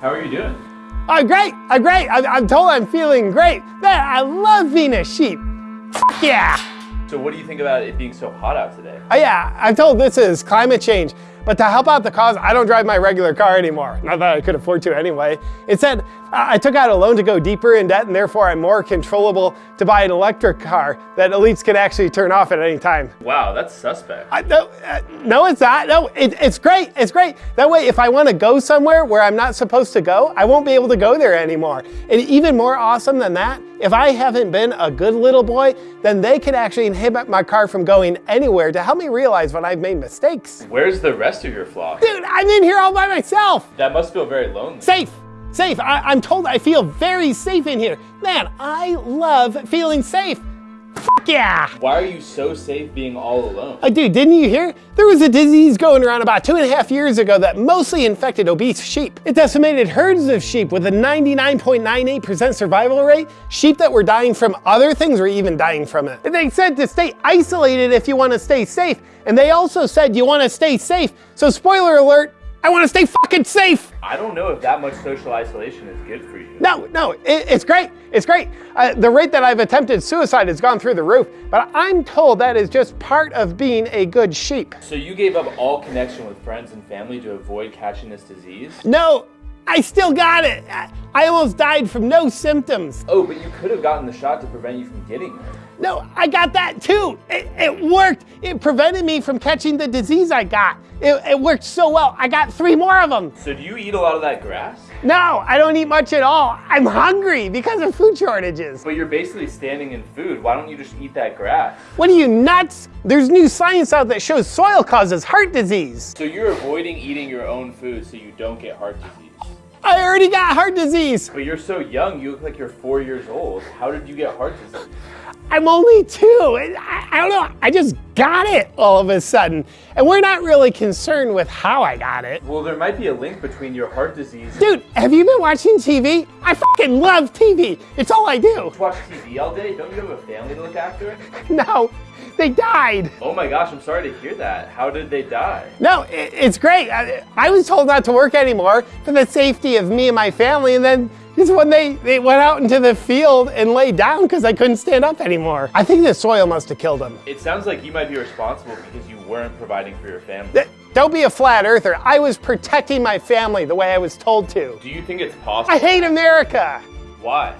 How are you doing? I'm great, I'm great. I'm, I'm told I'm feeling great. Man, I love being a sheep. Fuck yeah. So what do you think about it being so hot out today? Oh yeah, I'm told this is climate change. But to help out the cause, I don't drive my regular car anymore. Not that I could afford to anyway. Instead, I took out a loan to go deeper in debt and therefore I'm more controllable to buy an electric car that elites can actually turn off at any time. Wow, that's suspect. I, no, uh, no, it's not. No, it, it's great. It's great. That way, if I want to go somewhere where I'm not supposed to go, I won't be able to go there anymore. And even more awesome than that, if I haven't been a good little boy, then they can actually inhibit my car from going anywhere to help me realize when I've made mistakes. Where's the rest of your flock? Dude, I'm in here all by myself. That must feel very lonely. Safe. Safe. I, am told I feel very safe in here. Man, I love feeling safe. Fuck yeah! Why are you so safe being all alone? Uh, dude, didn't you hear? There was a disease going around about two and a half years ago that mostly infected obese sheep. It decimated herds of sheep with a 99.98% survival rate. Sheep that were dying from other things were even dying from it. They said to stay isolated if you want to stay safe. And they also said you want to stay safe. So spoiler alert, I want to stay fucking safe. I don't know if that much social isolation is good for you. No, no, it, it's great. It's great. Uh, the rate that I've attempted suicide has gone through the roof, but I'm told that is just part of being a good sheep. So you gave up all connection with friends and family to avoid catching this disease? No, I still got it. I, almost died from no symptoms. Oh, but you could have gotten the shot to prevent you from getting it. No, I got that too. It, it, worked. It prevented me from catching the disease I got. It, it, worked so well. I got three more of them. So do you eat a lot of that grass? No, I don't eat much at all. I'm hungry because of food shortages. But you're basically standing in food. Why don't you just eat that grass? What are you, nuts? There's new science out that shows soil causes heart disease. So you're avoiding eating your own food so you don't get heart disease. I already got heart disease. But you're so young, you look like you're four years old. How did you get heart disease? I'm only two. I, I, don't know. I just got it all of a sudden. And we're not really concerned with how I got it. Well, there might be a link between your heart disease. Dude, have you been watching TV? I fucking love TV. It's all I do. You watch TV all day? Don't you have a family to look after? No. They died. Oh my gosh, I'm sorry to hear that. How did they die? No, it, it's great. I, I was told not to work anymore for the safety of me and my family, and then is when they, they went out into the field and laid down because I couldn't stand up anymore. I think the soil must have killed them. It sounds like you might be responsible because you weren't providing for your family. Don't be a flat earther. I was protecting my family the way I was told to. Do you think it's possible? I hate America. Why?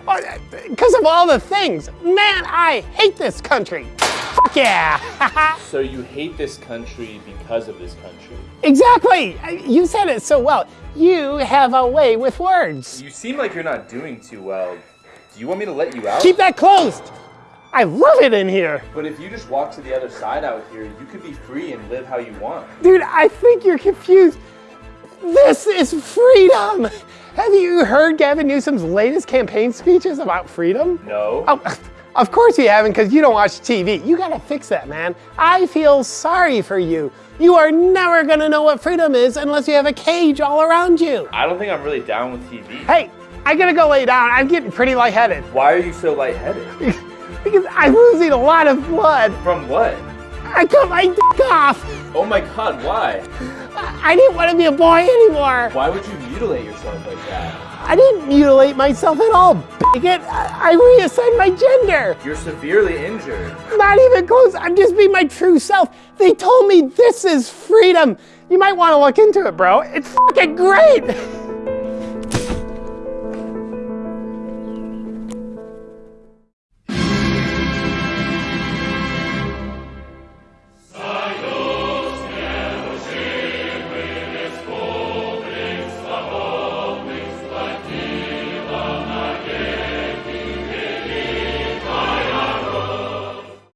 Because uh, of all the things. Man, I hate this country. Fuck yeah. so you hate this country because of this country? Exactly. You said it so well. You have a way with words. You seem like you're not doing too well. Do you want me to let you out? Keep that closed. I love it in here. But if you just walk to the other side out here, you could be free and live how you want. Dude, I think you're confused. This is freedom. Have you heard Gavin Newsom's latest campaign speeches about freedom? No. Oh, of course you haven't because you don't watch TV. You gotta fix that, man. I feel sorry for you. You are never gonna know what freedom is unless you have a cage all around you. I don't think I'm really down with TV. Hey, I gotta go lay down. I'm getting pretty lightheaded. Why are you so lightheaded? because I'm losing a lot of blood. From what? I cut my dick off. Oh my god, why? I didn't want to be a boy anymore. Why would you mutilate yourself like that? I didn't mutilate myself at all, bigot. I, I reassigned my gender. You're severely injured. Not even close. I'm just being my true self. They told me this is freedom. You might want to look into it, bro. It's fucking great.